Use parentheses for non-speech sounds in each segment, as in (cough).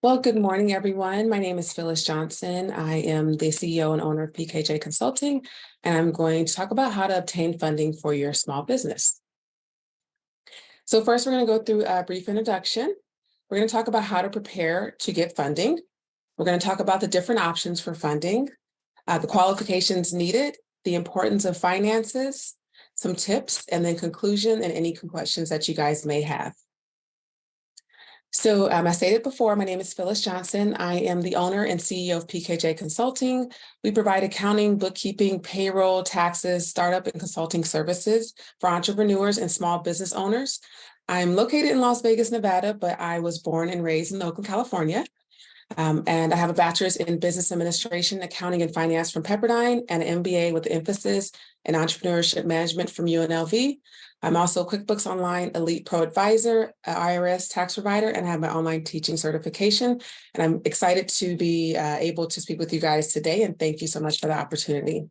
Well, good morning, everyone. My name is Phyllis Johnson. I am the CEO and owner of PKJ Consulting, and I'm going to talk about how to obtain funding for your small business. So first, we're going to go through a brief introduction. We're going to talk about how to prepare to get funding. We're going to talk about the different options for funding, uh, the qualifications needed, the importance of finances, some tips, and then conclusion and any questions that you guys may have. So um, I stated before, my name is Phyllis Johnson. I am the owner and CEO of PKJ Consulting. We provide accounting, bookkeeping, payroll, taxes, startup and consulting services for entrepreneurs and small business owners. I'm located in Las Vegas, Nevada, but I was born and raised in Oakland, California. Um, and I have a bachelor's in business administration, accounting and finance from Pepperdine and an MBA with emphasis in entrepreneurship management from UNLV. I'm also QuickBooks Online Elite Pro Advisor, IRS tax provider, and I have my online teaching certification. And I'm excited to be uh, able to speak with you guys today. And thank you so much for the opportunity.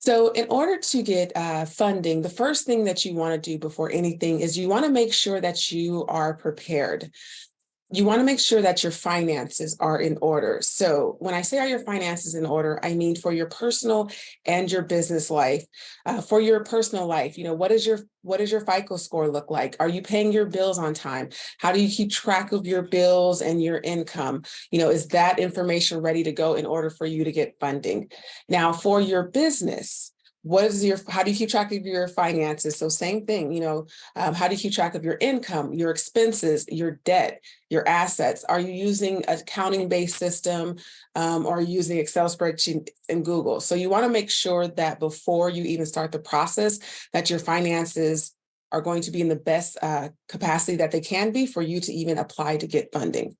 So in order to get uh, funding, the first thing that you want to do before anything is you want to make sure that you are prepared you want to make sure that your finances are in order. So when I say are your finances in order, I mean for your personal and your business life. Uh, for your personal life, you know, what is your what does your FICO score look like? Are you paying your bills on time? How do you keep track of your bills and your income? You know, is that information ready to go in order for you to get funding? Now for your business, what is your how do you keep track of your finances? So same thing you know um, how do you keep track of your income your expenses your debt your assets? Are you using accounting based system um, or using excel spreadsheet in google? So you want to make sure that before you even start the process that your finances are going to be in the best uh, capacity that they can be for you to even apply to get funding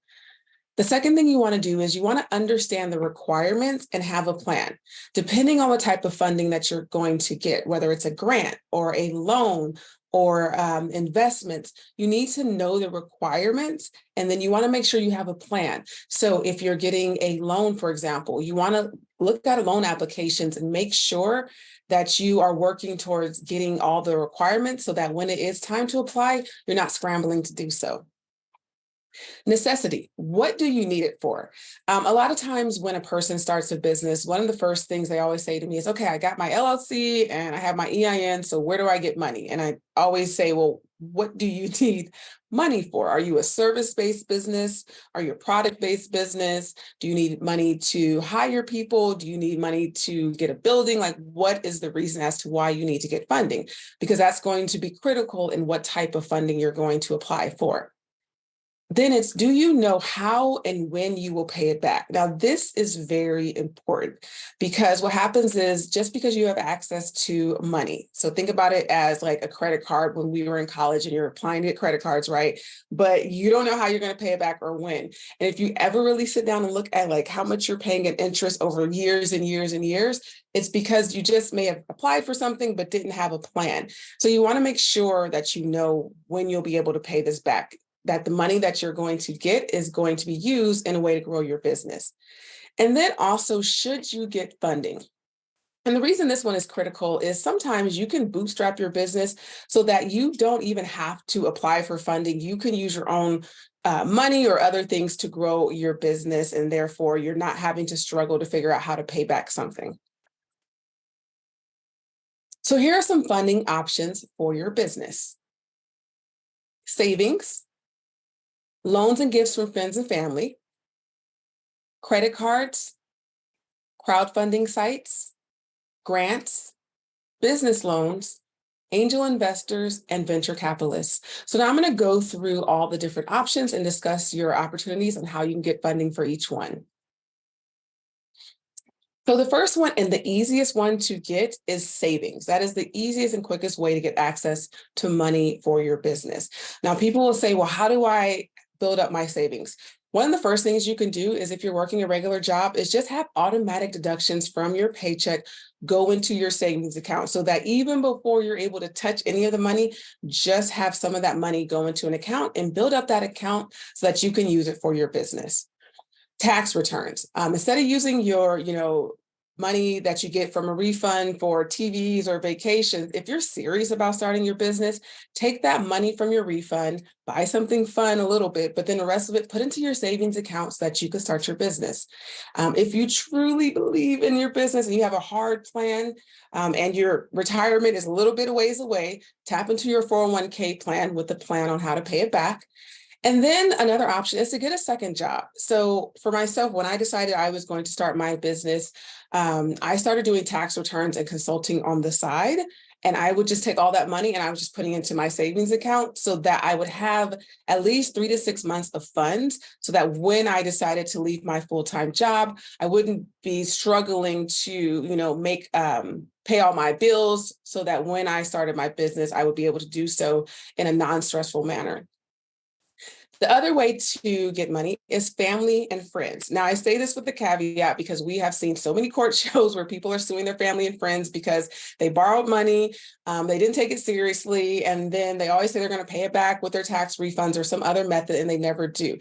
the second thing you want to do is you want to understand the requirements and have a plan. Depending on what type of funding that you're going to get, whether it's a grant or a loan or um, investments, you need to know the requirements and then you want to make sure you have a plan. So if you're getting a loan, for example, you want to look at loan applications and make sure that you are working towards getting all the requirements so that when it is time to apply, you're not scrambling to do so. Necessity, what do you need it for? Um, a lot of times when a person starts a business, one of the first things they always say to me is, okay, I got my LLC and I have my EIN, so where do I get money? And I always say, well, what do you (laughs) need money for? Are you a service-based business? Are you a product-based business? Do you need money to hire people? Do you need money to get a building? Like what is the reason as to why you need to get funding? Because that's going to be critical in what type of funding you're going to apply for. Then it's, do you know how and when you will pay it back? Now, this is very important because what happens is just because you have access to money. So think about it as like a credit card when we were in college and you're applying to get credit cards, right? But you don't know how you're going to pay it back or when. And if you ever really sit down and look at like how much you're paying in interest over years and years and years, it's because you just may have applied for something but didn't have a plan. So you want to make sure that you know when you'll be able to pay this back that the money that you're going to get is going to be used in a way to grow your business. And then also, should you get funding? And the reason this one is critical is sometimes you can bootstrap your business so that you don't even have to apply for funding. You can use your own uh, money or other things to grow your business, and therefore you're not having to struggle to figure out how to pay back something. So here are some funding options for your business. Savings, loans and gifts from friends and family, credit cards, crowdfunding sites, grants, business loans, angel investors, and venture capitalists. So now I'm going to go through all the different options and discuss your opportunities and how you can get funding for each one. So the first one and the easiest one to get is savings. That is the easiest and quickest way to get access to money for your business. Now people will say, well, how do I build up my savings. One of the first things you can do is if you're working a regular job is just have automatic deductions from your paycheck go into your savings account so that even before you're able to touch any of the money, just have some of that money go into an account and build up that account so that you can use it for your business. Tax returns. Um, instead of using your, you know, money that you get from a refund for TVs or vacations, if you're serious about starting your business, take that money from your refund, buy something fun a little bit, but then the rest of it put into your savings account so that you can start your business. Um, if you truly believe in your business and you have a hard plan um, and your retirement is a little bit of ways away, tap into your 401k plan with a plan on how to pay it back. And then another option is to get a second job. So for myself, when I decided I was going to start my business, um, I started doing tax returns and consulting on the side. And I would just take all that money and I was just putting into my savings account so that I would have at least three to six months of funds so that when I decided to leave my full-time job, I wouldn't be struggling to, you know, make, um, pay all my bills so that when I started my business, I would be able to do so in a non-stressful manner. The other way to get money is family and friends. Now, I say this with the caveat because we have seen so many court (laughs) shows where people are suing their family and friends because they borrowed money, um, they didn't take it seriously, and then they always say they're going to pay it back with their tax refunds or some other method, and they never do.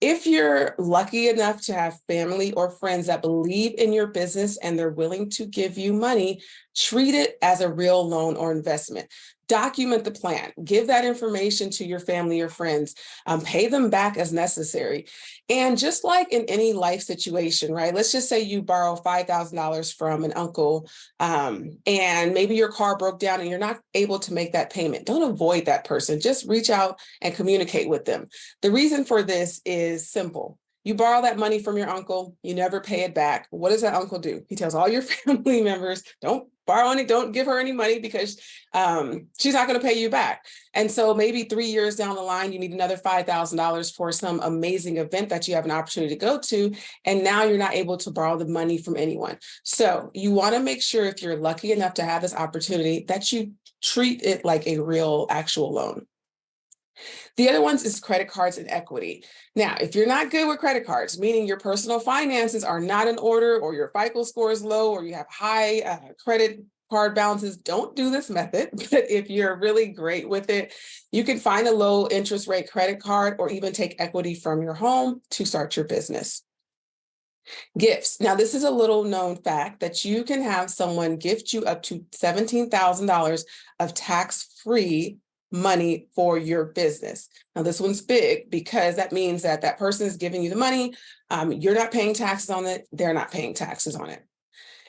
If you're lucky enough to have family or friends that believe in your business and they're willing to give you money, treat it as a real loan or investment document the plan, give that information to your family or friends, um, pay them back as necessary. And just like in any life situation, right? Let's just say you borrow $5,000 from an uncle um, and maybe your car broke down and you're not able to make that payment. Don't avoid that person, just reach out and communicate with them. The reason for this is simple. You borrow that money from your uncle, you never pay it back. What does that uncle do? He tells all your (laughs) family members, don't borrow any, don't give her any money because um, she's not going to pay you back. And so maybe three years down the line, you need another $5,000 for some amazing event that you have an opportunity to go to. And now you're not able to borrow the money from anyone. So you want to make sure if you're lucky enough to have this opportunity that you treat it like a real actual loan. The other ones is credit cards and equity. Now, if you're not good with credit cards, meaning your personal finances are not in order or your FICO score is low or you have high uh, credit card balances, don't do this method. (laughs) But if you're really great with it, you can find a low interest rate credit card or even take equity from your home to start your business. Gifts. Now, this is a little known fact that you can have someone gift you up to $17,000 of tax-free money for your business. Now this one's big because that means that that person is giving you the money, um, you're not paying taxes on it, they're not paying taxes on it.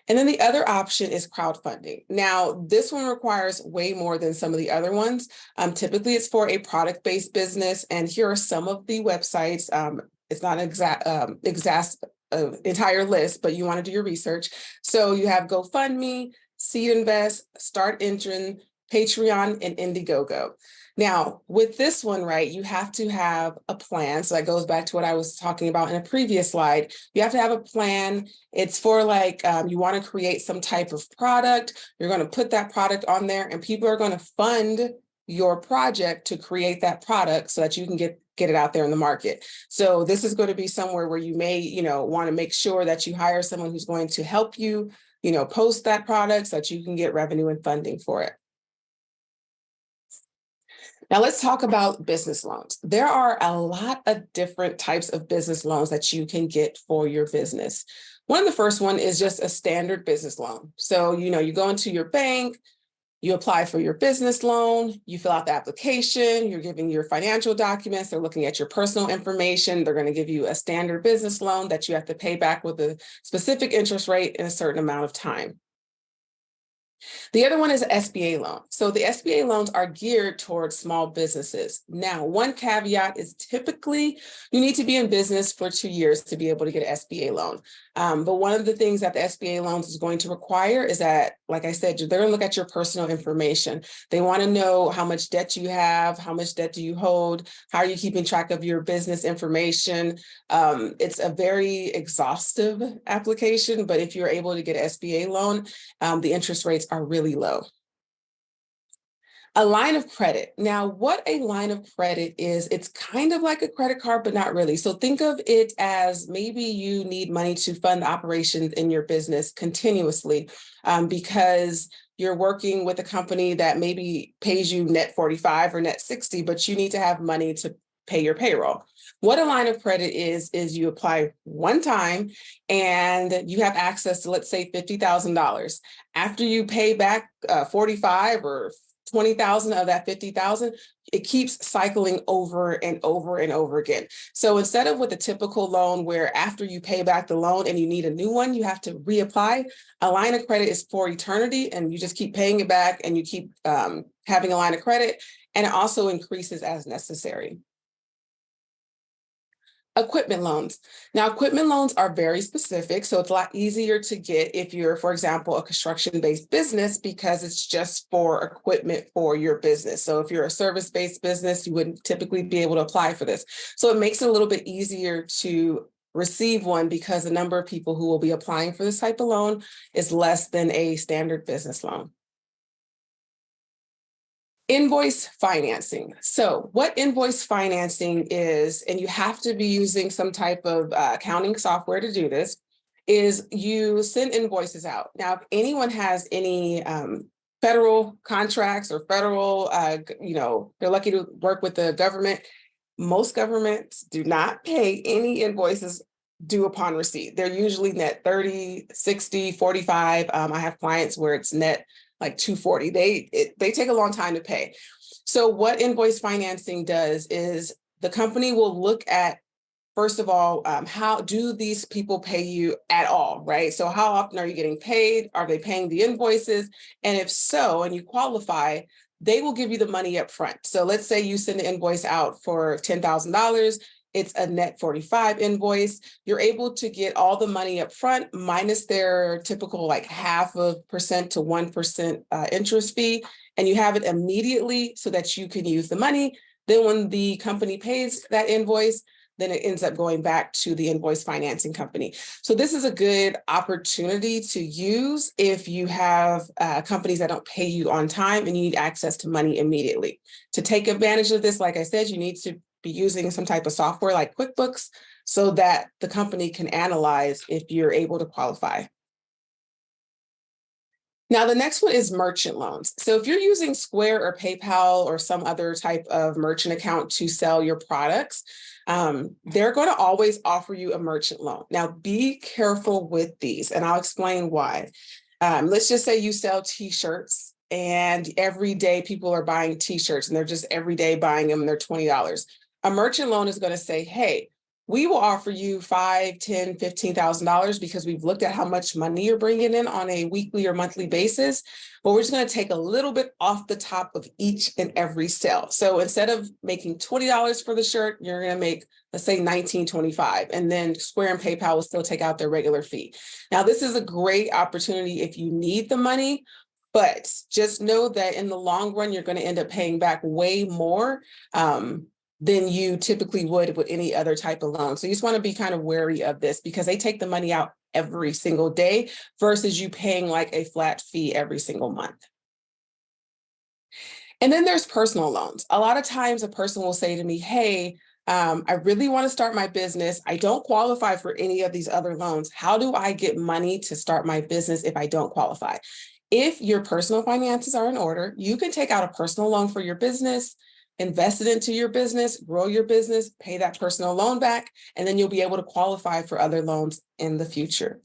And then the other option is crowdfunding. Now, this one requires way more than some of the other ones. Um, typically, it's for a product-based business, and here are some of the websites. Um, it's not an exact, um, exact uh, entire list, but you want to do your research. So you have GoFundMe, Seed Invest, Start Engine, Patreon, and Indiegogo. Now, with this one, right, you have to have a plan. So that goes back to what I was talking about in a previous slide. You have to have a plan. It's for like, um, you want to create some type of product. You're going to put that product on there and people are going to fund your project to create that product so that you can get get it out there in the market. So this is going to be somewhere where you may, you know, want to make sure that you hire someone who's going to help you, you know, post that product so that you can get revenue and funding for it. Now let's talk about business loans. There are a lot of different types of business loans that you can get for your business. One of the first one is just a standard business loan. So, you know, you go into your bank, you apply for your business loan, you fill out the application, you're giving your financial documents, they're looking at your personal information, they're going to give you a standard business loan that you have to pay back with a specific interest rate in a certain amount of time. The other one is SBA loan. So the SBA loans are geared towards small businesses. Now, one caveat is typically you need to be in business for two years to be able to get an SBA loan. Um, but one of the things that the SBA loans is going to require is that, like I said, they're going to look at your personal information. They want to know how much debt you have, how much debt do you hold, how are you keeping track of your business information. Um, it's a very exhaustive application, but if you're able to get an SBA loan, um, the interest rates are really low. A line of credit. Now, what a line of credit is, it's kind of like a credit card, but not really. So think of it as maybe you need money to fund operations in your business continuously um, because you're working with a company that maybe pays you net 45 or net 60, but you need to have money to pay your payroll. What a line of credit is, is you apply one time and you have access to, let's say, $50,000. After you pay back uh, 45 or 20,000 of that 50,000, it keeps cycling over and over and over again. So instead of with a typical loan where after you pay back the loan and you need a new one, you have to reapply, a line of credit is for eternity and you just keep paying it back and you keep um, having a line of credit and it also increases as necessary. Equipment loans. Now, equipment loans are very specific, so it's a lot easier to get if you're, for example, a construction-based business because it's just for equipment for your business. So if you're a service-based business, you wouldn't typically be able to apply for this. So it makes it a little bit easier to receive one because the number of people who will be applying for this type of loan is less than a standard business loan. Invoice financing. So what invoice financing is, and you have to be using some type of uh, accounting software to do this, is you send invoices out. Now, if anyone has any um, federal contracts or federal, uh, you know, they're lucky to work with the government. Most governments do not pay any invoices due upon receipt. They're usually net 30, 60, 45. Um, I have clients where it's net like 240. They, it, they take a long time to pay. So what invoice financing does is the company will look at First of all, um, how do these people pay you at all, right? So how often are you getting paid? Are they paying the invoices? And if so, and you qualify, they will give you the money up front. So let's say you send an invoice out for $10,000, it's a net 45 invoice. You're able to get all the money up front minus their typical like half of percent to 1% uh, interest fee. And you have it immediately so that you can use the money. Then when the company pays that invoice, then it ends up going back to the invoice financing company. So this is a good opportunity to use if you have uh, companies that don't pay you on time and you need access to money immediately. To take advantage of this, like I said, you need to be using some type of software like QuickBooks so that the company can analyze if you're able to qualify. Now, the next one is merchant loans. So if you're using Square or PayPal or some other type of merchant account to sell your products, um, they're going to always offer you a merchant loan. Now, be careful with these, and I'll explain why. Um, let's just say you sell t-shirts and every day people are buying t-shirts and they're just every day buying them and they're $20 a merchant loan is going to say, hey, we will offer you five, ten, fifteen thousand dollars because we've looked at how much money you're bringing in on a weekly or monthly basis. But we're just going to take a little bit off the top of each and every sale. So instead of making twenty dollars for the shirt, you're going to make let's say 1925 and then Square and PayPal will still take out their regular fee. Now this is a great opportunity if you need the money, but just know that in the long run, you're going to end up paying back way more um, than you typically would with any other type of loan. So you just want to be kind of wary of this because they take the money out every single day versus you paying like a flat fee every single month. And then there's personal loans. A lot of times a person will say to me, hey, um, I really want to start my business. I don't qualify for any of these other loans. How do I get money to start my business if I don't qualify? If your personal finances are in order, you can take out a personal loan for your business invest it into your business, grow your business, pay that personal loan back, and then you'll be able to qualify for other loans in the future.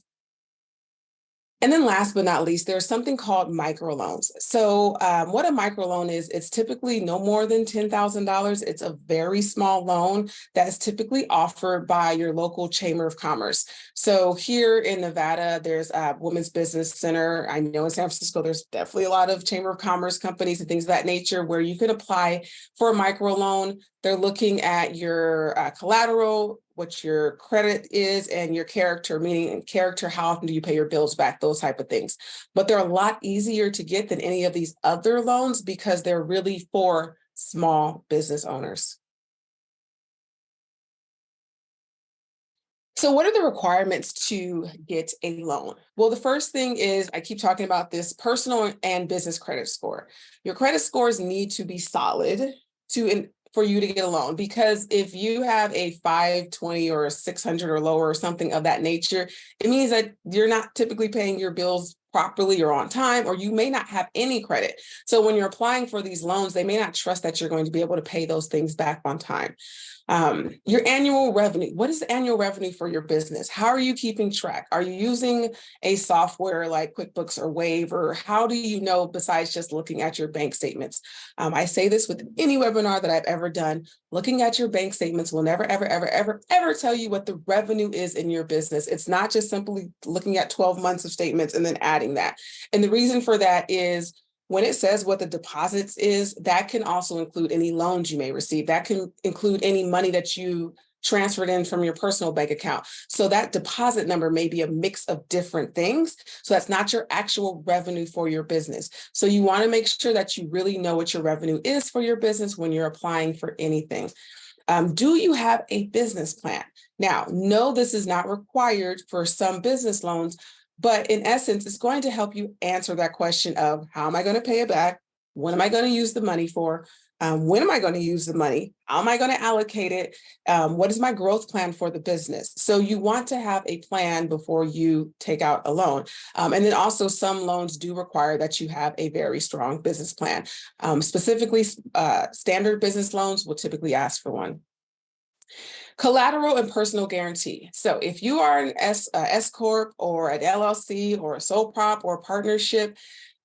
And then last but not least, there's something called microloans. So um, what a microloan is, it's typically no more than $10,000. It's a very small loan that's typically offered by your local chamber of commerce. So here in Nevada, there's a Women's Business Center. I know in San Francisco, there's definitely a lot of chamber of commerce companies and things of that nature where you could apply for a microloan. They're looking at your uh, collateral, what your credit is and your character, meaning character, how often do you pay your bills back, those type of things. But they're a lot easier to get than any of these other loans because they're really for small business owners. So what are the requirements to get a loan? Well, the first thing is, I keep talking about this personal and business credit score. Your credit scores need to be solid to for you to get a loan because if you have a 520 or a 600 or lower or something of that nature, it means that you're not typically paying your bills properly or on time, or you may not have any credit. So when you're applying for these loans, they may not trust that you're going to be able to pay those things back on time. Um, your annual revenue, what is the annual revenue for your business? How are you keeping track? Are you using a software like QuickBooks or Wave, or how do you know besides just looking at your bank statements? Um, I say this with any webinar that I've ever done, looking at your bank statements will never, ever, ever, ever, ever tell you what the revenue is in your business. It's not just simply looking at 12 months of statements and then adding that. And the reason for that is when it says what the deposits is, that can also include any loans you may receive. That can include any money that you transferred in from your personal bank account. So that deposit number may be a mix of different things. So that's not your actual revenue for your business. So you wanna make sure that you really know what your revenue is for your business when you're applying for anything. Um, do you have a business plan? Now, no, this is not required for some business loans, but in essence, it's going to help you answer that question of how am I going to pay it back? When am I going to use the money for? Um, when am I going to use the money? How am I going to allocate it? Um, what is my growth plan for the business? So you want to have a plan before you take out a loan. Um, and then also some loans do require that you have a very strong business plan. Um, specifically, uh, standard business loans will typically ask for one. Collateral and personal guarantee. So if you are an S, uh, S Corp or an LLC or a sole prop or a partnership,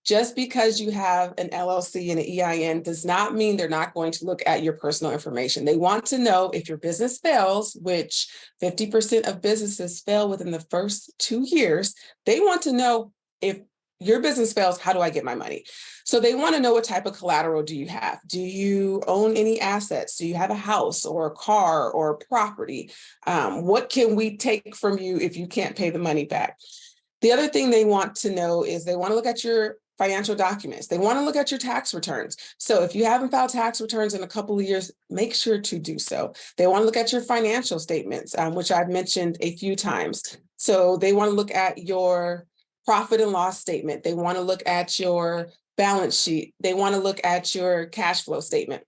just because you have an LLC and an EIN does not mean they're not going to look at your personal information. They want to know if your business fails, which 50% of businesses fail within the first two years, they want to know if your business fails, how do I get my money? So they want to know what type of collateral do you have? Do you own any assets? Do you have a house or a car or a property? Um, what can we take from you if you can't pay the money back? The other thing they want to know is they want to look at your financial documents. They want to look at your tax returns. So if you haven't filed tax returns in a couple of years, make sure to do so. They want to look at your financial statements, um, which I've mentioned a few times. So they want to look at your profit and loss statement. They want to look at your balance sheet. They want to look at your cash flow statement.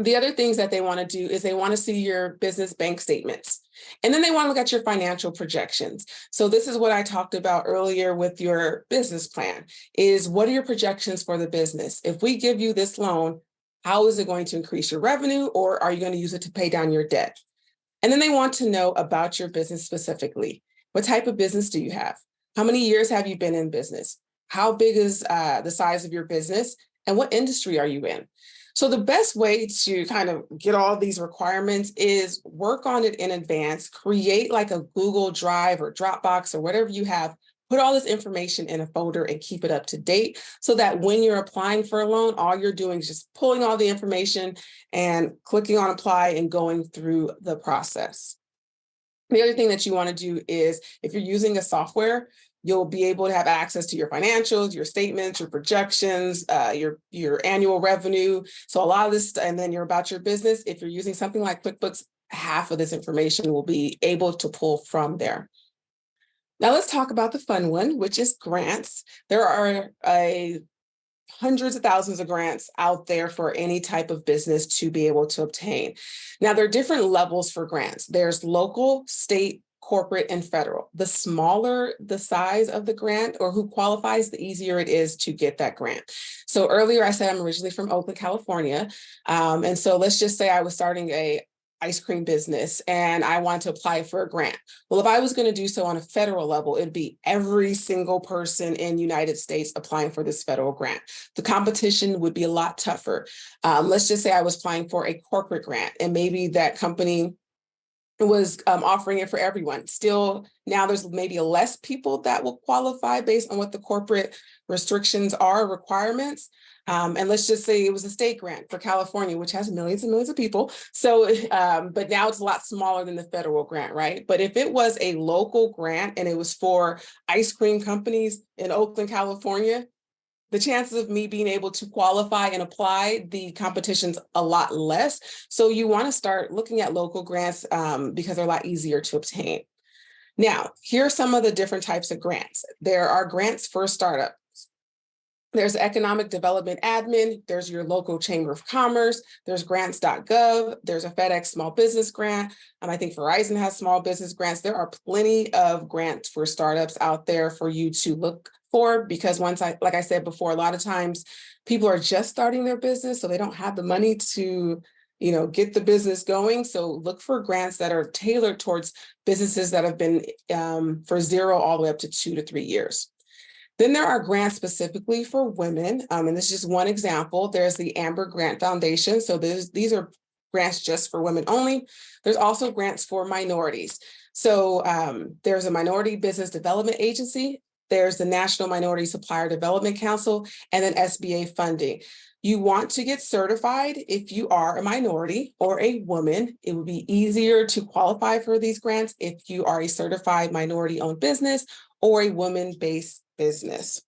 The other things that they want to do is they want to see your business bank statements. And then they want to look at your financial projections. So this is what I talked about earlier with your business plan is what are your projections for the business? If we give you this loan, how is it going to increase your revenue or are you going to use it to pay down your debt? And then they want to know about your business specifically. What type of business do you have? How many years have you been in business? How big is uh, the size of your business? And what industry are you in? So the best way to kind of get all these requirements is work on it in advance, create like a Google Drive or Dropbox or whatever you have, put all this information in a folder and keep it up to date so that when you're applying for a loan, all you're doing is just pulling all the information and clicking on apply and going through the process. The other thing that you want to do is if you're using a software, you'll be able to have access to your financials, your statements, your projections, uh, your, your annual revenue. So a lot of this, and then you're about your business. If you're using something like QuickBooks, half of this information will be able to pull from there. Now let's talk about the fun one, which is grants. There are a hundreds of thousands of grants out there for any type of business to be able to obtain. Now, there are different levels for grants. There's local, state, corporate, and federal. The smaller the size of the grant or who qualifies, the easier it is to get that grant. So earlier I said I'm originally from Oakland, California. Um, and so let's just say I was starting a ice cream business and I want to apply for a grant. Well, if I was going to do so on a federal level, it'd be every single person in United States applying for this federal grant. The competition would be a lot tougher. Um, let's just say I was applying for a corporate grant and maybe that company was um, offering it for everyone. Still, now there's maybe less people that will qualify based on what the corporate restrictions are, requirements. Um, and let's just say it was a state grant for California, which has millions and millions of people. So, (laughs) um, but now it's a lot smaller than the federal grant, right? But if it was a local grant and it was for ice cream companies in Oakland, California, the chances of me being able to qualify and apply the competition's a lot less. So you want to start looking at local grants um, because they're a lot easier to obtain. Now, here are some of the different types of grants. There are grants for startup There's economic development admin, there's your local chamber of commerce, there's grants.gov, there's a FedEx small business grant. Um, I think Verizon has small business grants. There are plenty of grants for startups out there for you to look for because once I, like I said before, a lot of times people are just starting their business, so they don't have the money to you know, get the business going. So look for grants that are tailored towards businesses that have been um, for zero all the way up to two to three years. Then there are grants specifically for women, um, and this is just one example. There's the Amber Grant Foundation. So these are grants just for women only. There's also grants for minorities. So um, there's a Minority Business Development Agency, there's the National Minority Supplier Development Council, and then SBA funding. You want to get certified if you are a minority or a woman. It would be easier to qualify for these grants if you are a certified minority owned business or a woman-based business.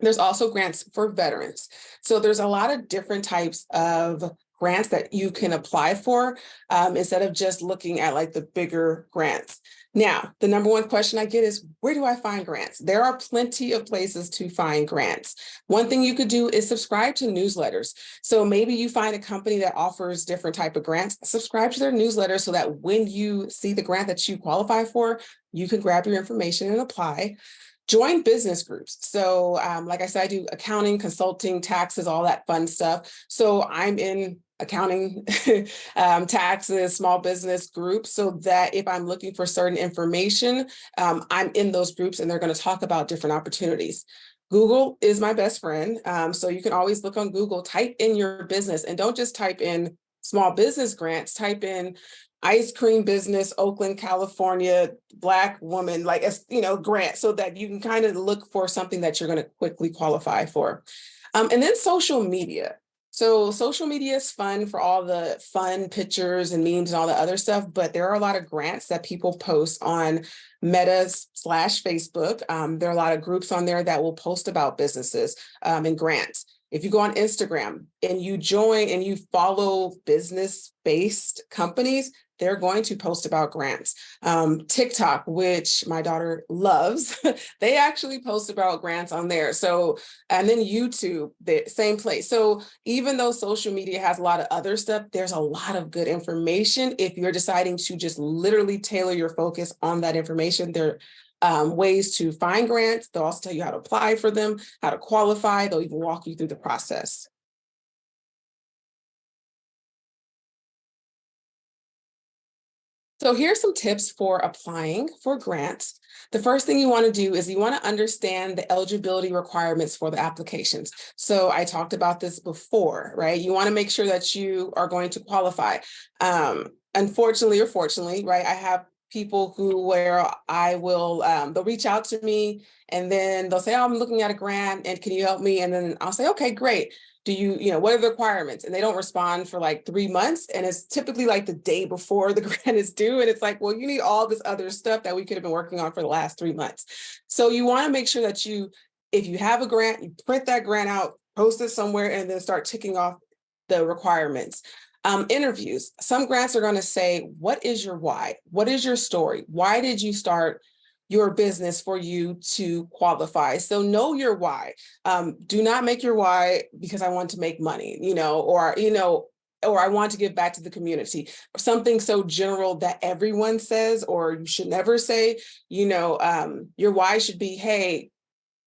There's also grants for veterans. So there's a lot of different types of grants that you can apply for um, instead of just looking at like the bigger grants. Now, the number one question I get is, where do I find grants? There are plenty of places to find grants. One thing you could do is subscribe to newsletters. So maybe you find a company that offers different type of grants, subscribe to their newsletter so that when you see the grant that you qualify for, you can grab your information and apply. Join business groups. So um, like I said, I do accounting, consulting, taxes, all that fun stuff. So I'm in accounting, (laughs) um, taxes, small business groups, so that if I'm looking for certain information, um, I'm in those groups and they're going to talk about different opportunities. Google is my best friend. Um, so you can always look on Google, type in your business and don't just type in small business grants, type in ice cream business, Oakland, California, Black woman, like, you know, grant so that you can kind of look for something that you're going to quickly qualify for. Um, and then social media. So social media is fun for all the fun pictures and memes and all the other stuff, but there are a lot of grants that people post on Meta slash Facebook. Um, there are a lot of groups on there that will post about businesses um, and grants. If you go on Instagram and you join and you follow business-based companies, they're going to post about grants. Um, TikTok, which my daughter loves, (laughs) they actually post about grants on there. So, and then YouTube, the same place. So even though social media has a lot of other stuff, there's a lot of good information. If you're deciding to just literally tailor your focus on that information, there are um, ways to find grants. They'll also tell you how to apply for them, how to qualify. They'll even walk you through the process. So here's some tips for applying for grants. The first thing you want to do is you want to understand the eligibility requirements for the applications. So I talked about this before, right? You want to make sure that you are going to qualify. Um, unfortunately or fortunately, right? I have people who where I will, um, they'll reach out to me and then they'll say, oh, I'm looking at a grant and can you help me? And then I'll say, okay, great do you, you know, what are the requirements? And they don't respond for like three months. And it's typically like the day before (laughs) the grant is due. And it's like, well, you need all this other stuff that we could have been working on for the last three months. So you want to make sure that you, if you have a grant, you print that grant out, post it somewhere, and then start ticking off the requirements. Um, interviews, some grants are going to say, what is your why? What is your story? Why did you start your business for you to qualify. So know your why. Um, do not make your why because I want to make money, you know, or, you know, or I want to give back to the community. Something so general that everyone says, or you should never say, you know, um, your why should be, hey,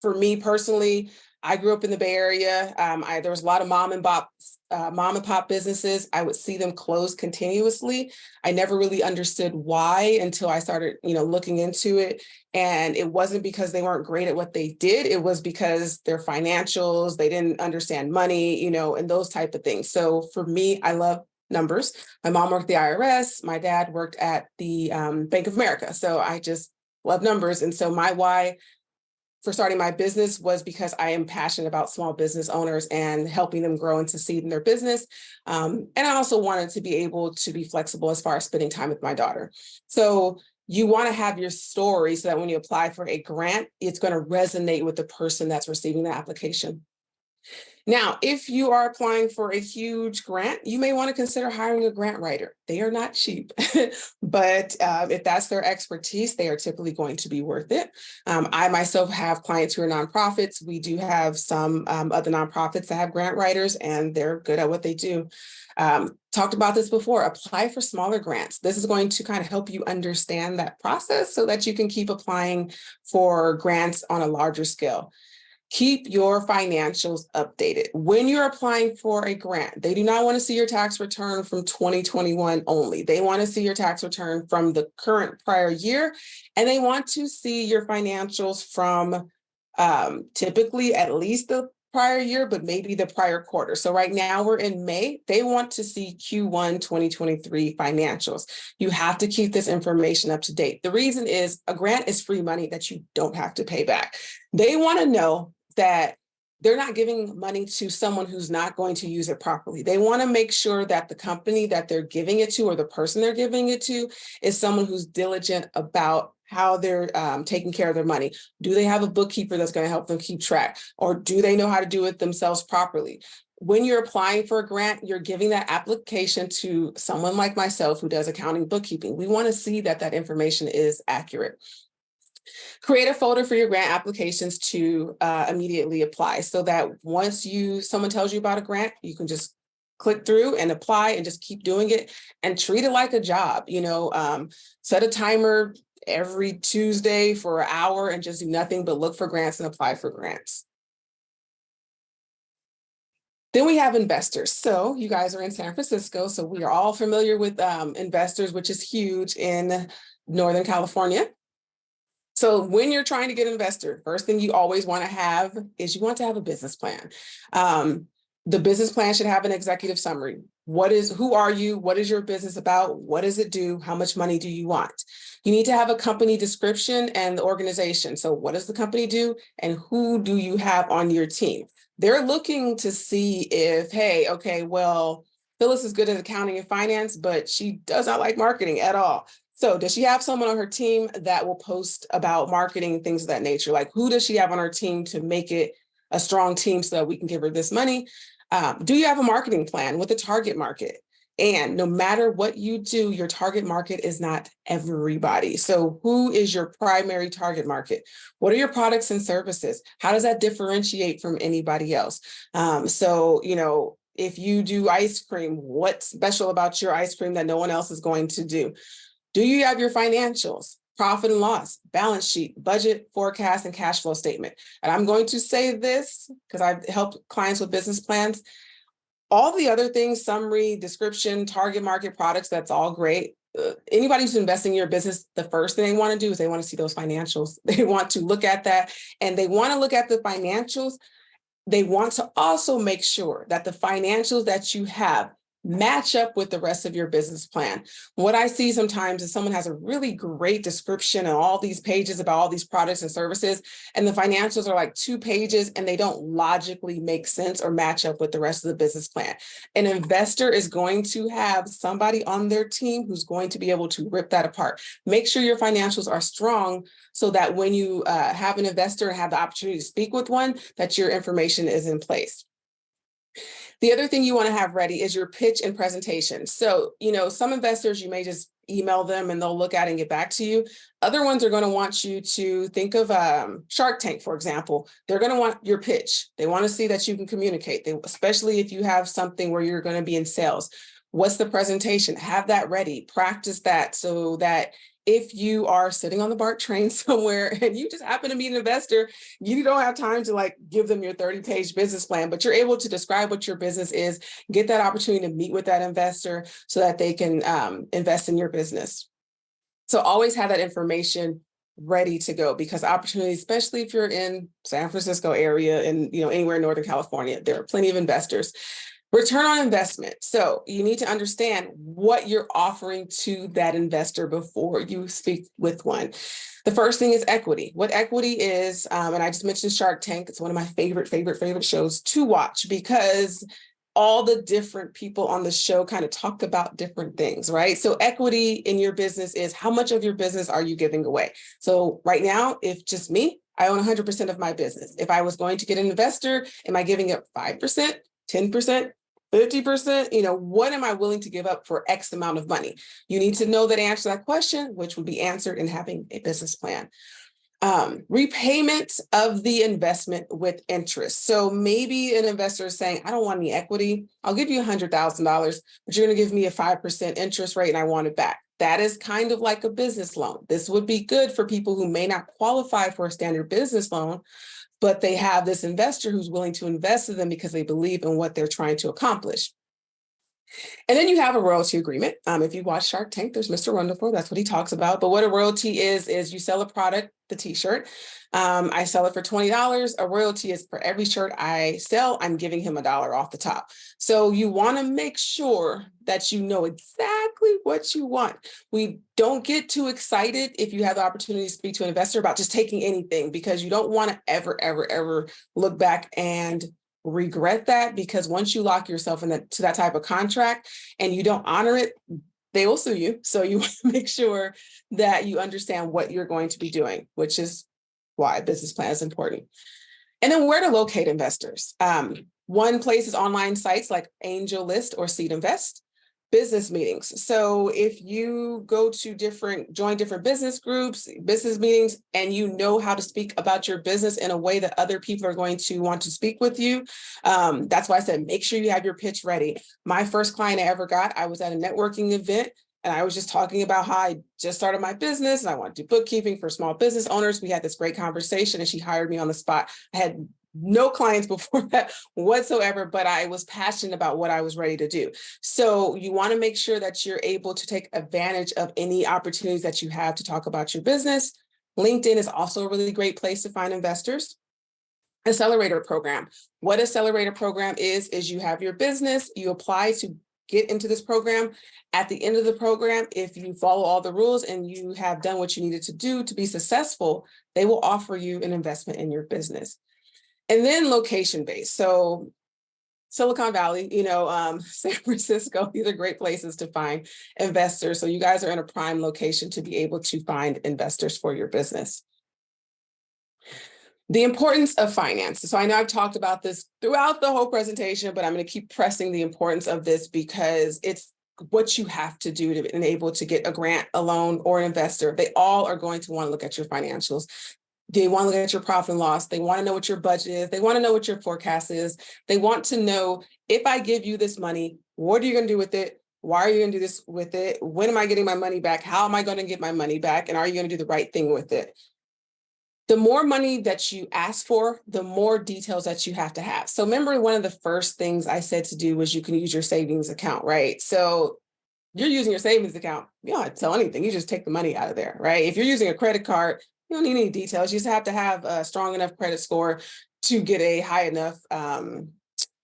for me personally, I grew up in the Bay Area. Um, I, there was a lot of mom and pop, uh, mom and pop businesses. I would see them close continuously. I never really understood why until I started, you know, looking into it. And it wasn't because they weren't great at what they did. It was because their financials, they didn't understand money, you know, and those type of things. So for me, I love numbers. My mom worked the IRS. My dad worked at the um, Bank of America. So I just love numbers. And so my why for starting my business was because I am passionate about small business owners and helping them grow and succeed in their business. Um, and I also wanted to be able to be flexible as far as spending time with my daughter. So you want to have your story so that when you apply for a grant, it's going to resonate with the person that's receiving the application. Now, if you are applying for a huge grant, you may want to consider hiring a grant writer. They are not cheap, (laughs) but uh, if that's their expertise, they are typically going to be worth it. Um, I myself have clients who are nonprofits. We do have some um, other nonprofits that have grant writers and they're good at what they do. Um, talked about this before, apply for smaller grants. This is going to kind of help you understand that process so that you can keep applying for grants on a larger scale keep your financials updated. When you're applying for a grant, they do not want to see your tax return from 2021 only. They want to see your tax return from the current prior year, and they want to see your financials from um, typically at least the prior year, but maybe the prior quarter. So right now we're in May, they want to see Q1 2023 financials. You have to keep this information up to date. The reason is a grant is free money that you don't have to pay back. They want to know that they're not giving money to someone who's not going to use it properly. They want to make sure that the company that they're giving it to or the person they're giving it to is someone who's diligent about how they're um, taking care of their money. Do they have a bookkeeper that's going to help them keep track? Or do they know how to do it themselves properly? When you're applying for a grant, you're giving that application to someone like myself who does accounting bookkeeping. We want to see that that information is accurate. Create a folder for your grant applications to uh, immediately apply so that once you someone tells you about a grant, you can just click through and apply and just keep doing it and treat it like a job. You know, um, set a timer every Tuesday for an hour and just do nothing but look for grants and apply for grants. Then we have investors. So you guys are in San Francisco, so we are all familiar with um, investors, which is huge in Northern California. So when you're trying to get an investor, first thing you always want to have is you want to have a business plan. Um, the business plan should have an executive summary. What is, who are you? What is your business about? What does it do? How much money do you want? You need to have a company description and the organization. So what does the company do? And who do you have on your team? They're looking to see if, hey, okay, well, Phyllis is good at accounting and finance, but she does not like marketing at all. So does she have someone on her team that will post about marketing, things of that nature? Like who does she have on her team to make it a strong team so that we can give her this money? Um, do you have a marketing plan with a target market? And no matter what you do, your target market is not everybody. So who is your primary target market? What are your products and services? How does that differentiate from anybody else? Um, so, you know, if you do ice cream, what's special about your ice cream that no one else is going to do? Do you have your financials, profit and loss, balance sheet, budget, forecast, and cash flow statement? And I'm going to say this because I've helped clients with business plans. All the other things, summary, description, target market products, that's all great. Uh, anybody who's investing in your business, the first thing they want to do is they want to see those financials. (laughs) They want to look at that and they want to look at the financials. They want to also make sure that the financials that you have match up with the rest of your business plan. What I see sometimes is someone has a really great description and all these pages about all these products and services, and the financials are like two pages and they don't logically make sense or match up with the rest of the business plan. An investor is going to have somebody on their team who's going to be able to rip that apart. Make sure your financials are strong so that when you uh, have an investor and have the opportunity to speak with one, that your information is in place. The other thing you want to have ready is your pitch and presentation. So, you know, some investors, you may just email them and they'll look at and get back to you. Other ones are going to want you to think of um, Shark Tank, for example. They're going to want your pitch. They want to see that you can communicate, they, especially if you have something where you're going to be in sales. What's the presentation? Have that ready. Practice that so that if you are sitting on the BART train (laughs) somewhere and you just happen to meet an investor, you don't have time to like give them your 30 page business plan, but you're able to describe what your business is, get that opportunity to meet with that investor so that they can um, invest in your business. So always have that information ready to go because opportunities, especially if you're in San Francisco area and you know anywhere in Northern California, there are plenty of investors. Return on investment. So you need to understand what you're offering to that investor before you speak with one. The first thing is equity. What equity is, um, and I just mentioned Shark Tank, it's one of my favorite, favorite, favorite shows to watch because all the different people on the show kind of talk about different things, right? So equity in your business is how much of your business are you giving away? So right now, if just me, I own 100% of my business. If I was going to get an investor, am I giving up 5%, 10%, 50%? You know, what am I willing to give up for X amount of money? You need to know that answer that question, which would be answered in having a business plan. Um, repayment of the investment with interest. So maybe an investor is saying, I don't want any equity. I'll give you $100,000, but you're going to give me a 5% interest rate and I want it back. That is kind of like a business loan. This would be good for people who may not qualify for a standard business loan, but they have this investor who's willing to invest in them because they believe in what they're trying to accomplish. And then you have a royalty agreement. Um, if you watch Shark Tank, there's Mr. Wonderful, that's what he talks about. But what a royalty is, is you sell a product, the t-shirt. Um, I sell it for $20. A royalty is for every shirt I sell, I'm giving him a dollar off the top. So you wanna make sure that you know exactly what you want. We don't get too excited if you have the opportunity to speak to an investor about just taking anything because you don't wanna ever, ever, ever look back and regret that because once you lock yourself in that to that type of contract and you don't honor it, they will sue you. So you (laughs) want to make sure that you understand what you're going to be doing, which is why business plan is important. And then where to locate investors. Um, one place is online sites like AngelList or Seed Invest business meetings. So if you go to different, join different business groups, business meetings, and you know how to speak about your business in a way that other people are going to want to speak with you, um, that's why I said, make sure you have your pitch ready. My first client I ever got, I was at a networking event and I was just talking about how I just started my business and I want to do bookkeeping for small business owners. We had this great conversation and she hired me on the spot. I had no clients before (laughs) that whatsoever, but I was passionate about what I was ready to do. So you want to make sure that you're able to take advantage of any opportunities that you have to talk about your business. LinkedIn is also a really great place to find investors. Accelerator program. What accelerator program is, is you have your business, you apply to get into this program. At the end of the program, if you follow all the rules and you have done what you needed to do to be successful, they will offer you an investment in your business. And then location based. So Silicon Valley, you know, um, (laughs) San Francisco, these are great places to find investors. So you guys are in a prime location to be able to find investors for your business. The importance of finance. So I know I've talked about this throughout the whole presentation, but I'm going to keep pressing the importance of this because it's what you have to do to be enable to get a grant, a loan, or an investor. They all are going to want to look at your financials. They want to look at your profit and loss. They want to know what your budget is. They want to know what your forecast is. They want to know if I give you this money, what are you going to do with it? Why are you going to do this with it? When am I getting my money back? How am I going to get my money back? And are you going to do the right thing with it? The more money that you ask for, the more details that you have to have. So remember, one of the first things I said to do was you can use your savings account, right? So you're using your savings account, you don't have to tell anything. You just take the money out of there, right? If you're using a credit card, you don't need any details. You just have to have a strong enough credit score to get a high enough um,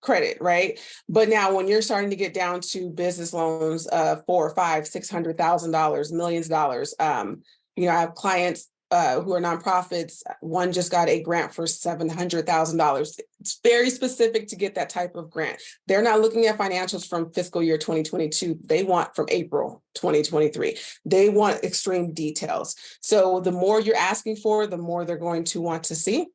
credit, right? But now when you're starting to get down to business loans of four or five, six hundred thousand dollars, millions of dollars, um, you know, I have clients uh, who are nonprofits. One just got a grant for $700,000. It's very specific to get that type of grant. They're not looking at financials from fiscal year 2022. They want from April 2023. They want extreme details. So the more you're asking for, the more they're going to want to see.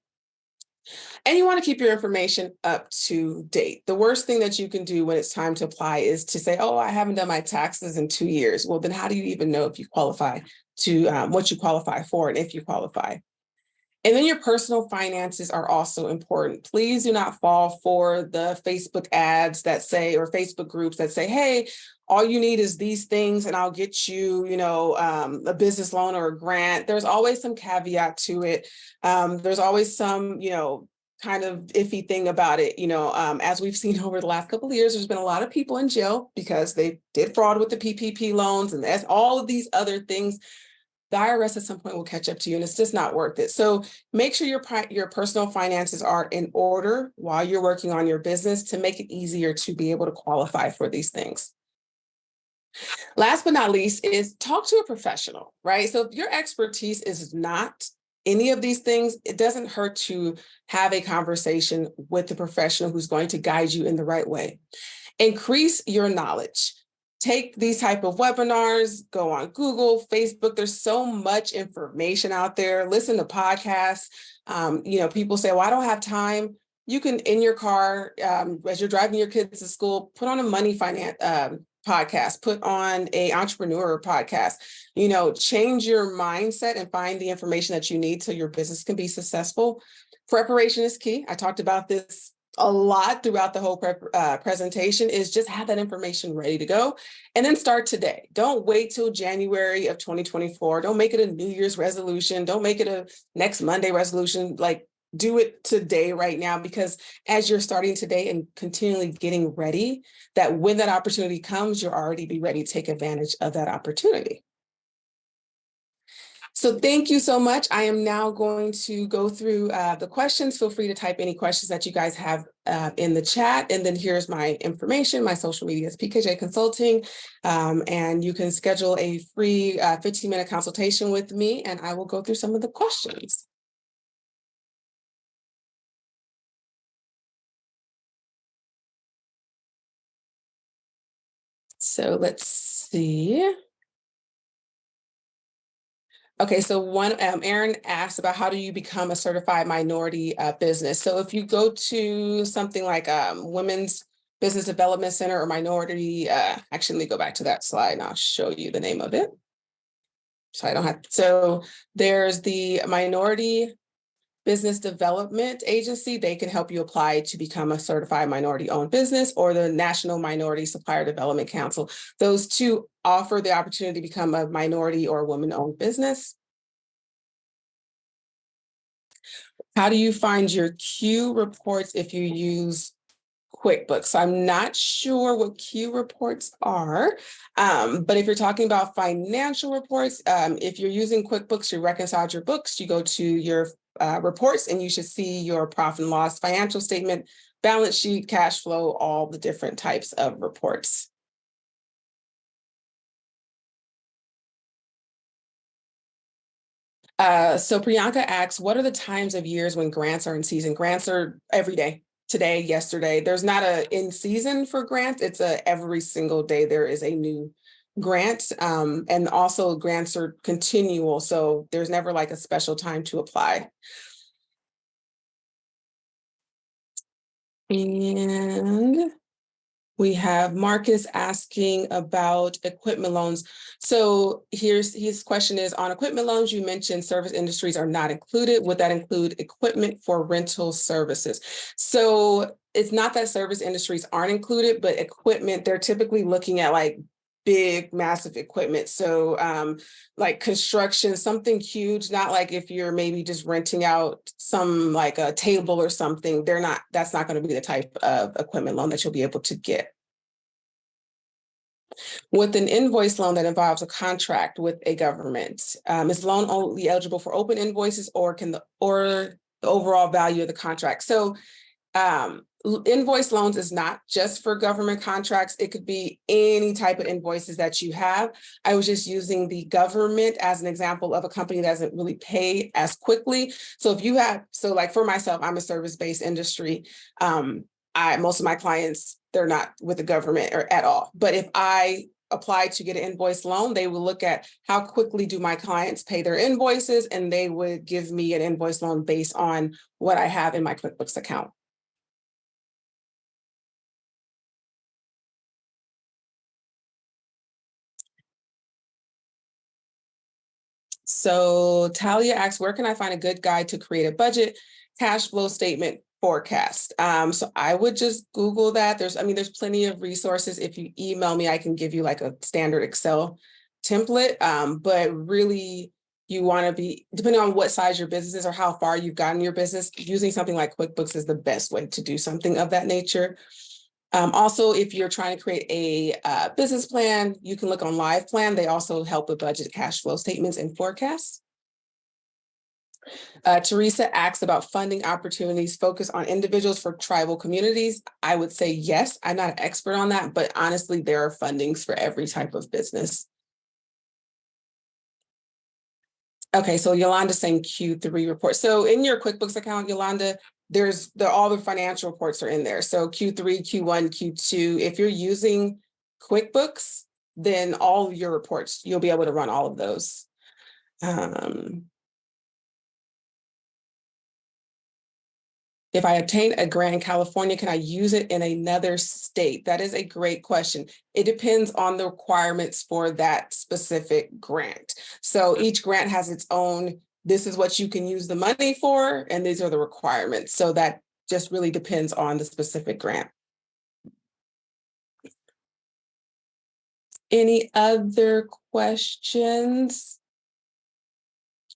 And you want to keep your information up to date. The worst thing that you can do when it's time to apply is to say, oh, I haven't done my taxes in two years. Well, then how do you even know if you qualify to um, what you qualify for and if you qualify. And then your personal finances are also important. Please do not fall for the Facebook ads that say, or Facebook groups that say, hey, all you need is these things and I'll get you, you know, um, a business loan or a grant. There's always some caveat to it. Um, there's always some, you know, kind of iffy thing about it. You know, um, as we've (laughs) seen over the last couple of years, there's been a lot of people in jail because they did fraud with the PPP loans and that's all of these other things the IRS at some point will catch up to you and it's just not worth it. So make sure your, your personal finances are in order while you're working on your business to make it easier to be able to qualify for these things. Last but not least is talk to a professional, right? So if your expertise is not any of these things, it doesn't hurt to have a conversation with the professional who's going to guide you in the right way. Increase your knowledge take these type of webinars, go on Google, Facebook. There's so much information out there. Listen to podcasts. Um, you know, people say, well, I don't have time. You can, in your car, um, as you're driving your kids to school, put on a money finance um, podcast, put on a entrepreneur podcast, you know, change your mindset and find the information that you need so your business can be successful. Preparation is key. I talked about this a lot throughout the whole uh, presentation is just have that information ready to go and then start today. Don't wait till January of 2024. Don't make it a New Year's resolution. Don't make it a next Monday resolution. Like do it today right now because as you're starting today and continually getting ready that when that opportunity comes you'll already be ready to take advantage of that opportunity so thank you so much. I am now going to go through uh, the questions. Feel free to type any questions that you guys have uh, in the chat. And then here's my information my social media is pkj consulting. Um, and you can schedule a free uh, 15 minute consultation with me and i will go through some of the questions. So let's see. Okay, so one, um, Aaron asked about how do you become a certified minority uh, business? So if you go to something like um, Women's Business Development Center or Minority, uh, actually, let me go back to that slide and I'll show you the name of it. So I don't have, so there's the Minority business development agency, they can help you apply to become a certified minority owned business or the National Minority Supplier Development Council. Those two offer the opportunity to become a minority or woman owned business. How do you find your Q reports if you use QuickBooks. I'm not sure what Q reports are, um, but if you're talking about financial reports, um, if you're using QuickBooks, you reconcile your books, you go to your uh, reports and you should see your profit and loss financial statement, balance sheet, cash flow, all the different types of reports. Uh, so Priyanka asks, what are the times of years when grants are in season? Grants are every day, today, yesterday. There's not a in season for grants. It's a every single day there is a new grant um, and also grants are continual. So there's never like a special time to apply. And we have Marcus asking about equipment loans. So here's his question is on equipment loans, you mentioned service industries are not included. Would that include equipment for rental services? So it's not that service industries aren't included, but equipment, they're typically looking at like big, massive equipment. So um, like construction, something huge, not like if you're maybe just renting out some like a table or something, they're not, that's not gonna be the type of equipment loan that you'll be able to get. With an invoice loan that involves a contract with a government, um, is loan only eligible for open invoices or can the, or the overall value of the contract? So um, invoice loans is not just for government contracts. It could be any type of invoices that you have. I was just using the government as an example of a company that doesn't really pay as quickly. So if you have, so like for myself, I'm a service-based industry. Um, I, most of my clients, they're not with the government or at all. But if I apply to get an invoice loan, they will look at how quickly do my clients pay their invoices and they would give me an invoice loan based on what I have in my QuickBooks account. So Talia asks, where can I find a good guide to create a budget, cash flow statement forecast? Um, so I would just Google that. There's, I mean, there's plenty of resources. If you email me, I can give you like a standard Excel template, um, but really you want to be, depending on what size your business is or how far you've gotten your business, using something like QuickBooks is the best way to do something of that nature. Um, also, if you're trying to create a uh, business plan, you can look on Live Plan. They also help with budget cash flow statements and forecasts. Uh, Teresa asks about funding opportunities focused on individuals for tribal communities. I would say yes, I'm not an expert on that, but honestly, there are fundings for every type of business. Okay, so Yolanda saying Q3 report. So in your QuickBooks account, Yolanda, there's the all the financial reports are in there. So Q3, Q1, Q2. If you're using QuickBooks, then all your reports, you'll be able to run all of those. Um, If I obtain a grant in California, can I use it in another state? That is a great question. It depends on the requirements for that specific grant. So each grant has its own, this is what you can use the money for, and these are the requirements. So that just really depends on the specific grant. Any other questions?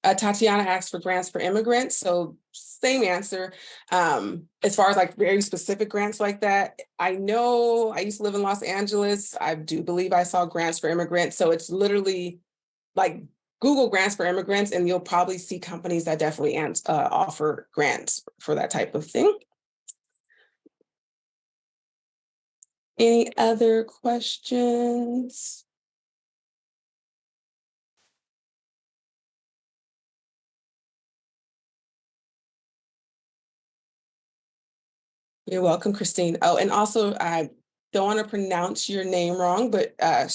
Uh, Tatiana asked for grants for immigrants, so same answer. Um, as far as like very specific grants like that, I know I used to live in Los Angeles. I do believe I saw grants for immigrants. So it's literally like Google grants for immigrants and you'll probably see companies that definitely uh, offer grants for that type of thing. Any other questions? You're welcome, Christine. Oh, and also I don't want to pronounce your name wrong, but uh,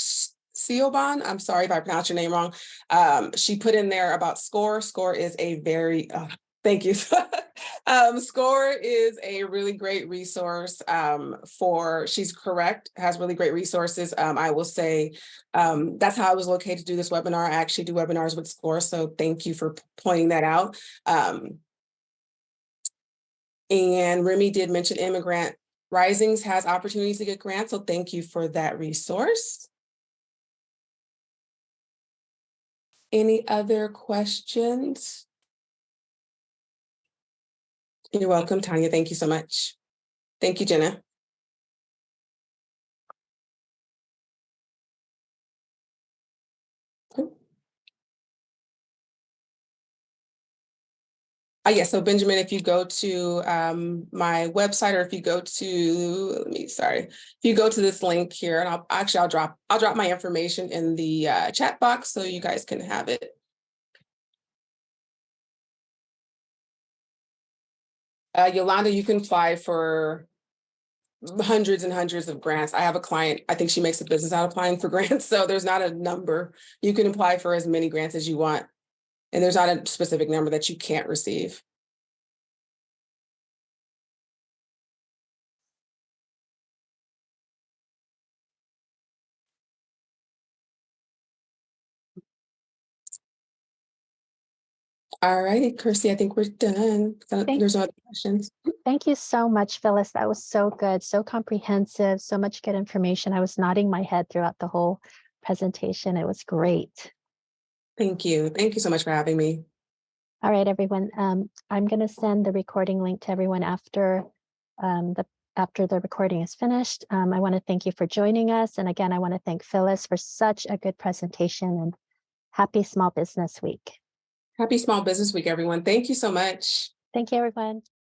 Siobhan, I'm sorry if I pronounced your name wrong. Um, she put in there about SCORE. SCORE is a very, uh, thank you. (laughs) um, SCORE is a really great resource um, for, she's correct, has really great resources. Um, I will say um, that's how I was located to do this webinar. I actually do webinars with SCORE, so thank you for pointing that out. Um, and Remy did mention Immigrants Rising has opportunities to get grants, so thank you for that resource. Any other questions? You're welcome, Tanya. Thank you so much. Thank you, Jenna. Uh, yeah, so Benjamin, if you go to um, my website or if you go to, let me, sorry, if you go to this link here and I'll actually, I'll drop, I'll drop my information in the uh, chat box so you guys can have it. Uh, Yolanda, you can apply for hundreds and hundreds of grants. I have a client, I think she makes a business out of applying for (laughs) grants. So there's not a number. You can apply for as many grants as you want. And there's not a specific number that you can't receive. All righty, Kirsty, I think we're done. Uh, Thank- There's no other questions. Thank you so much, Phyllis. That was so good, so comprehensive, so much good information. I was nodding my head throughout the whole presentation. It was great. Thank you. Thank you so much for having me. All right, everyone. Um, I'm going to send the recording link to everyone after um, the after the recording is finished. Um, I want to thank you for joining us. And again, I want to thank Phyllis for such a good presentation and happy Small Business Week. Happy Small Business Week, everyone. Thank you so much. Thank you, everyone.